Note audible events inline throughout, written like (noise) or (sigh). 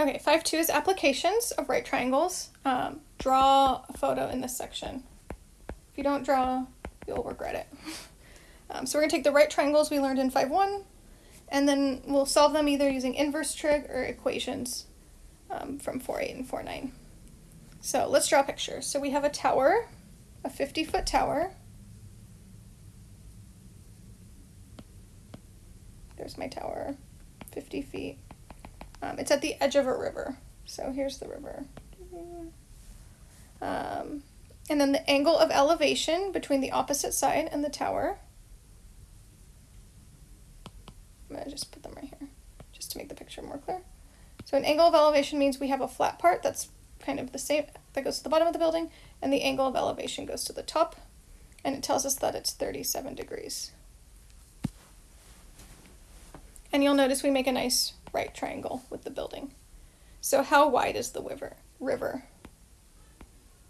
Okay, 5.2 is applications of right triangles. Um, draw a photo in this section. If you don't draw, you'll regret it. (laughs) Um, so we're going to take the right triangles we learned in 5.1, and then we'll solve them either using inverse trig or equations um, from 4.8 and 4.9. So let's draw a picture. So we have a tower, a 50-foot tower. There's my tower, 50 feet. Um, it's at the edge of a river. So here's the river. Um, and then the angle of elevation between the opposite side and the tower. I'm going to just put them right here, just to make the picture more clear. So an angle of elevation means we have a flat part that's kind of the same, that goes to the bottom of the building, and the angle of elevation goes to the top, and it tells us that it's 37 degrees. And you'll notice we make a nice right triangle with the building. So how wide is the river? river?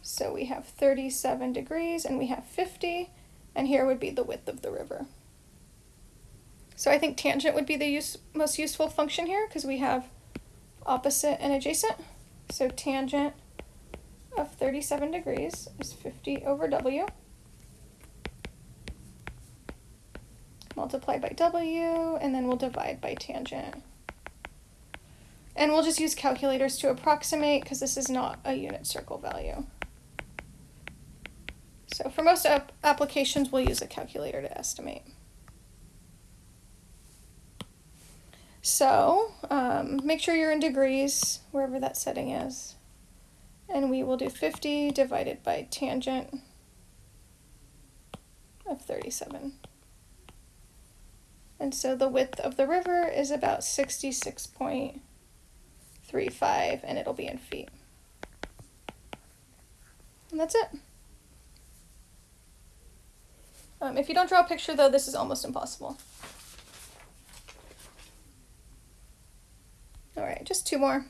So we have 37 degrees and we have 50, and here would be the width of the river. So I think tangent would be the use, most useful function here because we have opposite and adjacent. So tangent of 37 degrees is 50 over W. Multiply by W, and then we'll divide by tangent. And we'll just use calculators to approximate because this is not a unit circle value. So for most ap applications, we'll use a calculator to estimate. So um, make sure you're in degrees, wherever that setting is. And we will do 50 divided by tangent of 37. And so the width of the river is about 66.35 and it'll be in feet. And that's it. Um, if you don't draw a picture though, this is almost impossible. All right, just two more.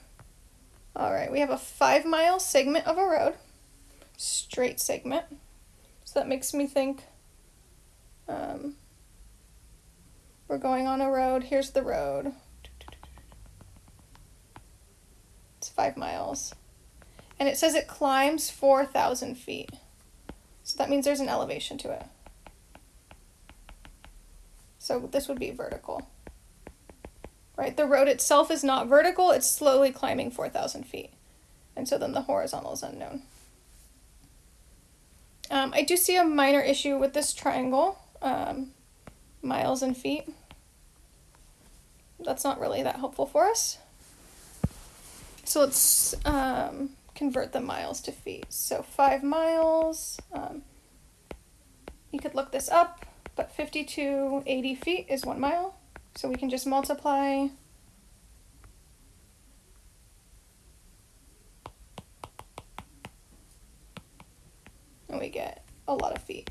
All right, we have a five mile segment of a road, straight segment. So that makes me think um, we're going on a road. Here's the road. It's five miles. And it says it climbs 4,000 feet. So that means there's an elevation to it. So this would be vertical. Right, the road itself is not vertical, it's slowly climbing 4,000 feet. And so then the horizontal is unknown. Um, I do see a minor issue with this triangle, um, miles and feet that's not really that helpful for us. So let's um, convert the miles to feet. So five miles, um, you could look this up, but 5280 feet is one mile. So we can just multiply and we get a lot of feet,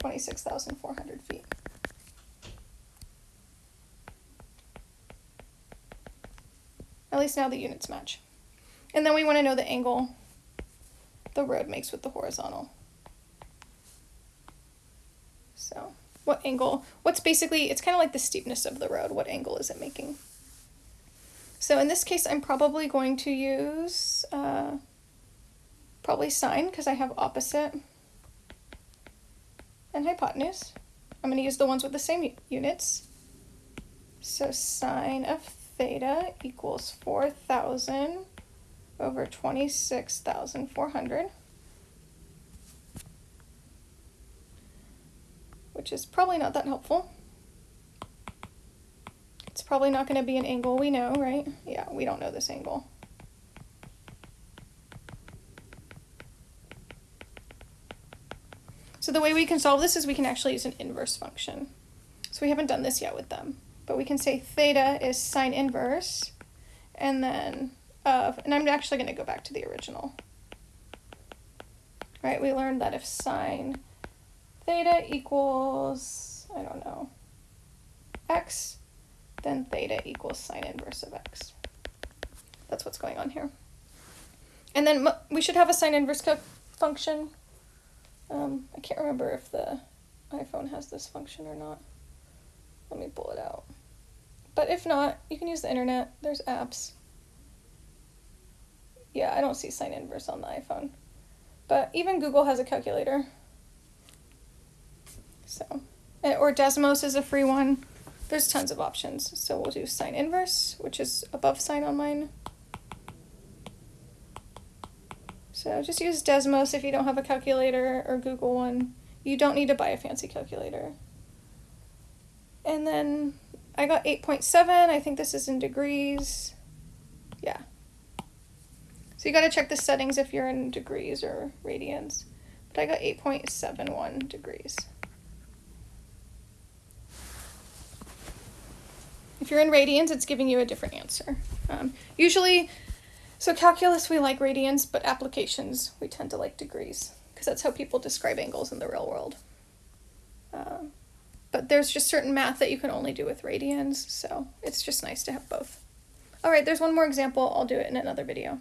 26,400 feet. At least now the units match. And then we want to know the angle the road makes with the horizontal. So what angle, what's basically, it's kind of like the steepness of the road. What angle is it making? So in this case, I'm probably going to use uh, probably sine because I have opposite and hypotenuse. I'm going to use the ones with the same units. So sine of theta equals 4,000 over 26,400, which is probably not that helpful. It's probably not going to be an angle we know, right? Yeah, we don't know this angle. So the way we can solve this is we can actually use an inverse function. So we haven't done this yet with them but we can say theta is sine inverse, and then of, and I'm actually going to go back to the original. Right, we learned that if sine theta equals, I don't know, x, then theta equals sine inverse of x. That's what's going on here. And then we should have a sine inverse function. Um, I can't remember if the iPhone has this function or not. Let me pull it out. But if not, you can use the internet. There's apps. Yeah, I don't see sine inverse on the iPhone. But even Google has a calculator. So, eh, or Desmos is a free one. There's tons of options. So we'll do sine inverse, which is above sine on mine. So just use Desmos if you don't have a calculator or Google one. You don't need to buy a fancy calculator. And then I got 8.7. I think this is in degrees. Yeah. So you got to check the settings if you're in degrees or radians. But I got 8.71 degrees. If you're in radians, it's giving you a different answer. Um, usually, so calculus we like radians, but applications we tend to like degrees because that's how people describe angles in the real world. Um, but there's just certain math that you can only do with radians, so it's just nice to have both. All right, there's one more example. I'll do it in another video.